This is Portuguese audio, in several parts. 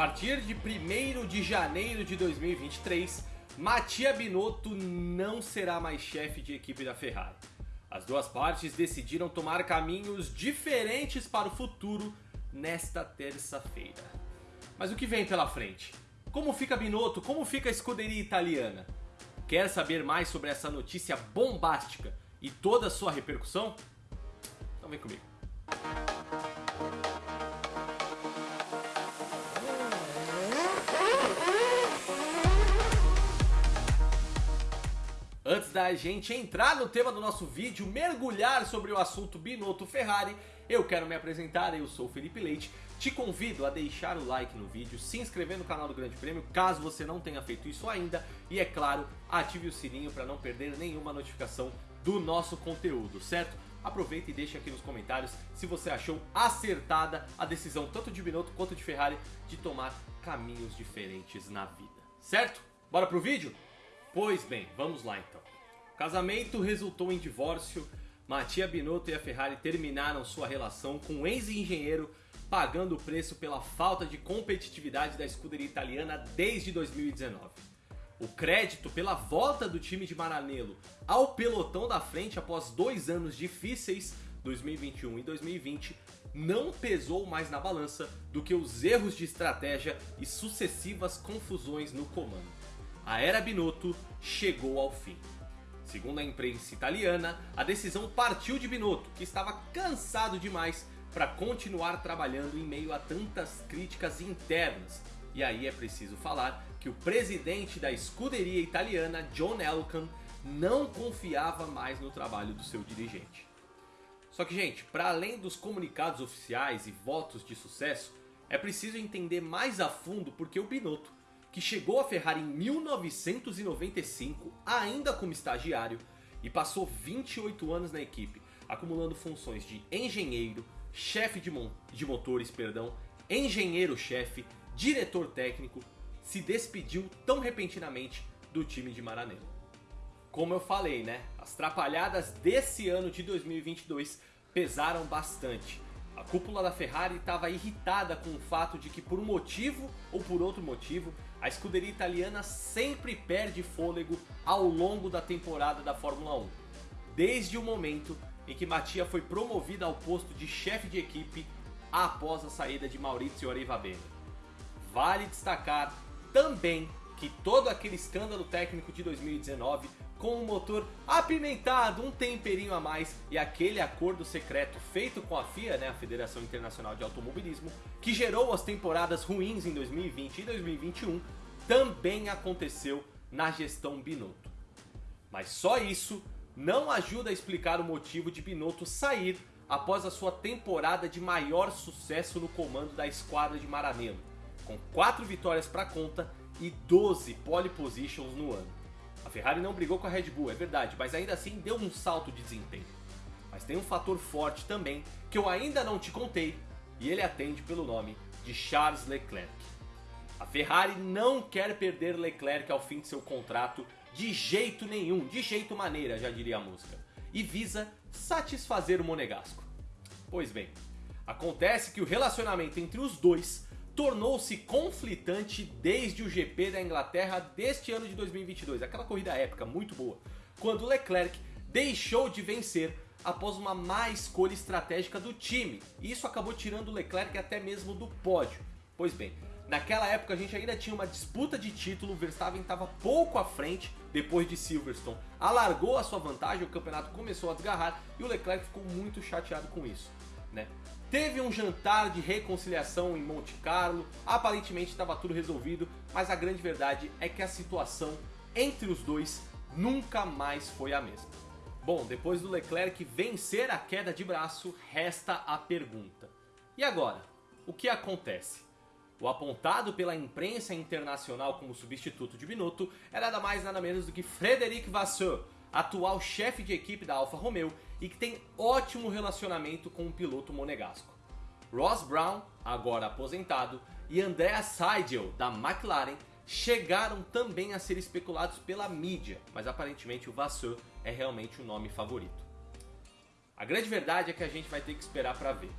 partir de 1 de janeiro de 2023, Mattia Binotto não será mais chefe de equipe da Ferrari. As duas partes decidiram tomar caminhos diferentes para o futuro nesta terça-feira. Mas o que vem pela frente? Como fica Binotto? Como fica a escuderia italiana? Quer saber mais sobre essa notícia bombástica e toda a sua repercussão? Então vem comigo. Antes da gente entrar no tema do nosso vídeo, mergulhar sobre o assunto Binotto Ferrari, eu quero me apresentar, eu sou Felipe Leite, te convido a deixar o like no vídeo, se inscrever no canal do Grande Prêmio, caso você não tenha feito isso ainda, e é claro, ative o sininho para não perder nenhuma notificação do nosso conteúdo, certo? Aproveita e deixe aqui nos comentários se você achou acertada a decisão tanto de Binotto quanto de Ferrari de tomar caminhos diferentes na vida, certo? Bora pro vídeo? Pois bem, vamos lá então. O casamento resultou em divórcio. Mattia Binotto e a Ferrari terminaram sua relação com o ex-engenheiro pagando o preço pela falta de competitividade da escuderia italiana desde 2019. O crédito pela volta do time de Maranello ao pelotão da frente após dois anos difíceis, 2021 e 2020, não pesou mais na balança do que os erros de estratégia e sucessivas confusões no comando a era Binotto chegou ao fim. Segundo a imprensa italiana, a decisão partiu de Binotto, que estava cansado demais para continuar trabalhando em meio a tantas críticas internas. E aí é preciso falar que o presidente da escuderia italiana, John Elkann, não confiava mais no trabalho do seu dirigente. Só que, gente, para além dos comunicados oficiais e votos de sucesso, é preciso entender mais a fundo porque o Binotto que chegou à Ferrari em 1995, ainda como estagiário, e passou 28 anos na equipe, acumulando funções de engenheiro, chefe de, de motores, perdão, engenheiro-chefe, diretor técnico, se despediu tão repentinamente do time de Maranello. Como eu falei, né? As trapalhadas desse ano de 2022 pesaram bastante. A cúpula da Ferrari estava irritada com o fato de que por um motivo ou por outro motivo, a escuderia italiana sempre perde fôlego ao longo da temporada da Fórmula 1. Desde o momento em que Mattia foi promovido ao posto de chefe de equipe após a saída de Maurizio Arrivabene. Vale destacar também que todo aquele escândalo técnico de 2019 com um motor apimentado, um temperinho a mais e aquele acordo secreto feito com a FIA, né, a Federação Internacional de Automobilismo, que gerou as temporadas ruins em 2020 e 2021, também aconteceu na gestão Binotto. Mas só isso não ajuda a explicar o motivo de Binotto sair após a sua temporada de maior sucesso no comando da esquadra de Maranello, com 4 vitórias para conta e 12 pole positions no ano. A Ferrari não brigou com a Red Bull, é verdade, mas ainda assim deu um salto de desempenho. Mas tem um fator forte também que eu ainda não te contei e ele atende pelo nome de Charles Leclerc. A Ferrari não quer perder Leclerc ao fim de seu contrato de jeito nenhum, de jeito maneira, já diria a música, e visa satisfazer o Monegasco. Pois bem, acontece que o relacionamento entre os dois tornou-se conflitante desde o GP da Inglaterra deste ano de 2022, aquela corrida épica muito boa, quando Leclerc deixou de vencer após uma má escolha estratégica do time. E isso acabou tirando Leclerc até mesmo do pódio. Pois bem, naquela época a gente ainda tinha uma disputa de título, Verstappen estava pouco à frente depois de Silverstone. Alargou a sua vantagem, o campeonato começou a desgarrar e o Leclerc ficou muito chateado com isso. Né? Teve um jantar de reconciliação em Monte Carlo, aparentemente estava tudo resolvido, mas a grande verdade é que a situação entre os dois nunca mais foi a mesma. Bom, depois do Leclerc vencer a queda de braço, resta a pergunta. E agora? O que acontece? O apontado pela imprensa internacional como substituto de Binotto era nada mais nada menos do que Frederic Vasseur, atual chefe de equipe da Alfa Romeo e que tem ótimo relacionamento com o piloto monegasco. Ross Brown, agora aposentado, e Andrea Seidel, da McLaren, chegaram também a ser especulados pela mídia, mas aparentemente o Vasseur é realmente o nome favorito. A grande verdade é que a gente vai ter que esperar para ver.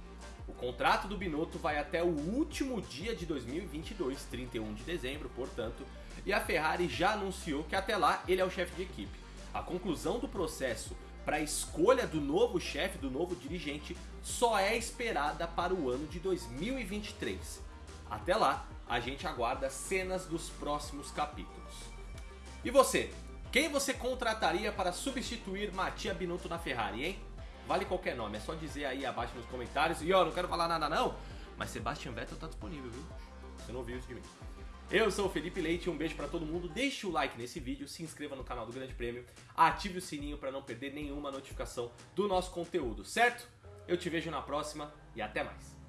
O contrato do Binotto vai até o último dia de 2022, 31 de dezembro, portanto, e a Ferrari já anunciou que até lá ele é o chefe de equipe. A conclusão do processo para a escolha do novo chefe, do novo dirigente, só é esperada para o ano de 2023. Até lá, a gente aguarda cenas dos próximos capítulos. E você? Quem você contrataria para substituir Mattia Binotto na Ferrari, hein? Vale qualquer nome, é só dizer aí abaixo nos comentários. E ó, não quero falar nada não, mas Sebastian Vettel tá disponível, viu? Você não ouviu isso de mim. Eu sou o Felipe Leite, um beijo para todo mundo. Deixe o like nesse vídeo, se inscreva no canal do Grande Prêmio, ative o sininho para não perder nenhuma notificação do nosso conteúdo, certo? Eu te vejo na próxima e até mais.